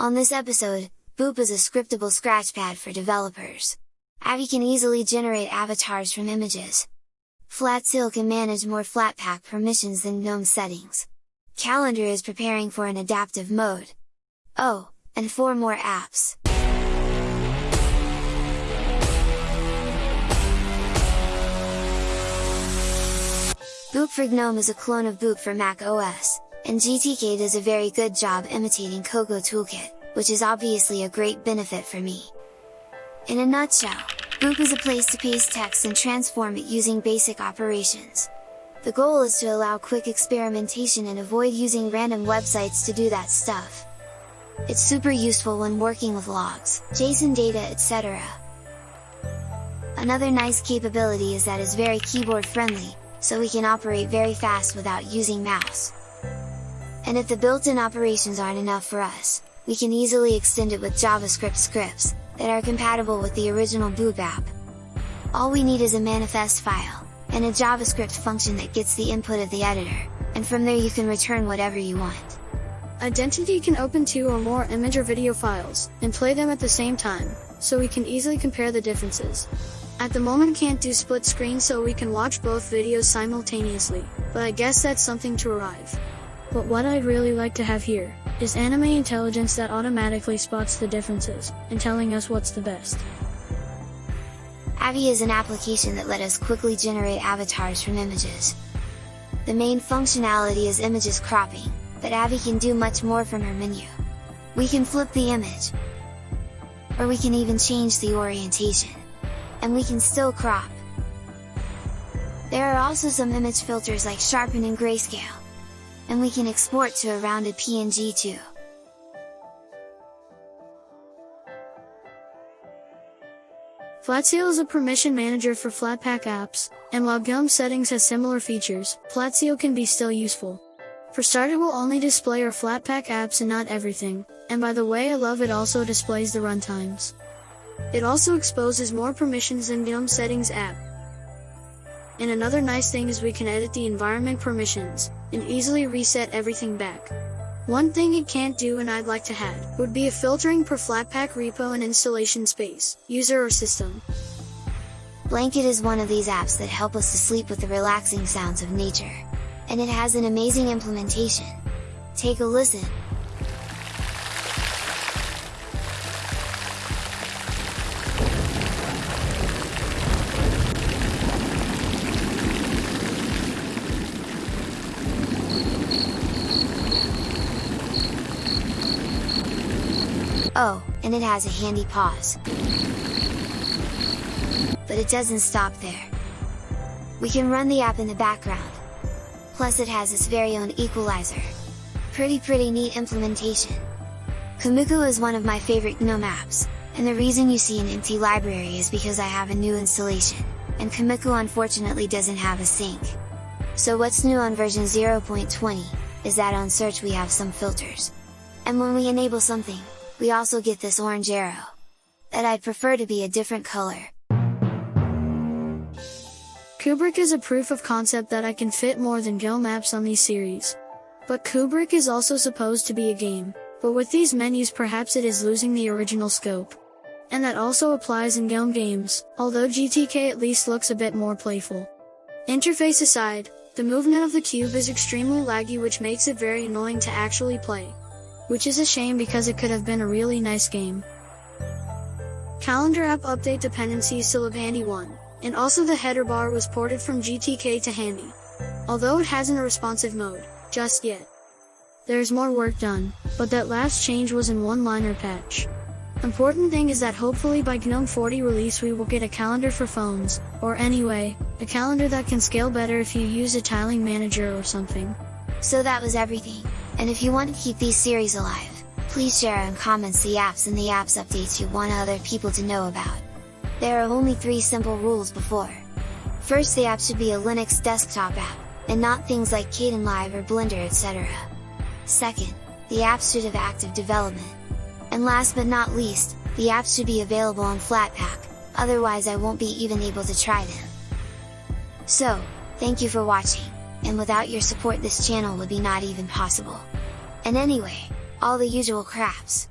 On this episode, Boop is a scriptable scratchpad for developers. Avvie can easily generate avatars from images. Flatseal can manage more Flatpak permissions than GNOME settings. Calendar is preparing for an adaptive mode. Oh, and four more apps. Boop for GNOME is a clone of Boop for Mac OS, and GTK does a very good job imitating Cocoa Toolkit, which is obviously a great benefit for me. In a nutshell, Boop is a place to paste text and transform it using basic operations. The goal is to allow quick experimentation and avoid using random websites to do that stuff. It's super useful when working with logs, JSON data etc. Another nice capability is that it's very keyboard friendly, so we can operate very fast without using mouse. And if the built-in operations aren't enough for us, we can easily extend it with JavaScript scripts, that are compatible with the original Boop app. All we need is a manifest file, and a JavaScript function that gets the input of the editor, and from there you can return whatever you want. Identity can open two or more image or video files, and play them at the same time, so we can easily compare the differences. At the moment can't do split screen so we can watch both videos simultaneously, but I guess that's something to arrive. But what I'd really like to have here, is anime intelligence that automatically spots the differences, and telling us what's the best. Avvie is an application that let us quickly generate avatars from images. The main functionality is images cropping, but Avvie can do much more from her menu. We can flip the image, or we can even change the orientation, and we can still crop. There are also some image filters like sharpen and grayscale, and we can export to a rounded PNG too. Flatseal is a permission manager for Flatpak apps, and while GNOME settings has similar features, Flatseal can be still useful. For start it will only display our Flatpak apps and not everything, and by the way I love it also displays the runtimes. It also exposes more permissions than GNOME settings app, and another nice thing is we can edit the environment permissions, and easily reset everything back. One thing it can't do and I'd like to add, would be a filtering per Flatpak repo and installation space, user or system. Blanket is one of these apps that help us to sleep with the relaxing sounds of nature. And it has an amazing implementation. Take a listen. Oh, and it has a handy pause. But it doesn't stop there. We can run the app in the background. Plus it has its very own equalizer. Pretty pretty neat implementation. Komikku is one of my favorite GNOME apps, and the reason you see an empty library is because I have a new installation, and Komikku unfortunately doesn't have a sync. So what's new on version 0.20, is that on search we have some filters. And when we enable something, we also get this orange arrow. That I'd prefer to be a different color. Kubrick is a proof of concept that I can fit more than GNOME maps on these series. But Kubrick is also supposed to be a game, but with these menus perhaps it is losing the original scope. And that also applies in GNOME games, although GTK at least looks a bit more playful. Interface aside, the movement of the cube is extremely laggy which makes it very annoying to actually play which is a shame because it could have been a really nice game. Calendar app update dependencies still have Handy 1, and also the header bar was ported from GTK to Handy. Although it hasn't a responsive mode, just yet. There's more work done, but that last change was in one-liner patch. Important thing is that hopefully by GNOME 40 release we will get a calendar for phones, or anyway, a calendar that can scale better if you use a tiling manager or something. So that was everything. And if you want to keep these series alive, please share and comments the apps and the apps updates you want other people to know about. There are only three simple rules before. First the app should be a Linux desktop app, and not things like Kdenlive or Blender etc. Second, the app should have active development. And last but not least, the app should be available on Flatpak, otherwise I won't be even able to try them. So, thank you for watching, and without your support this channel would be not even possible. And anyway, all the usual craps.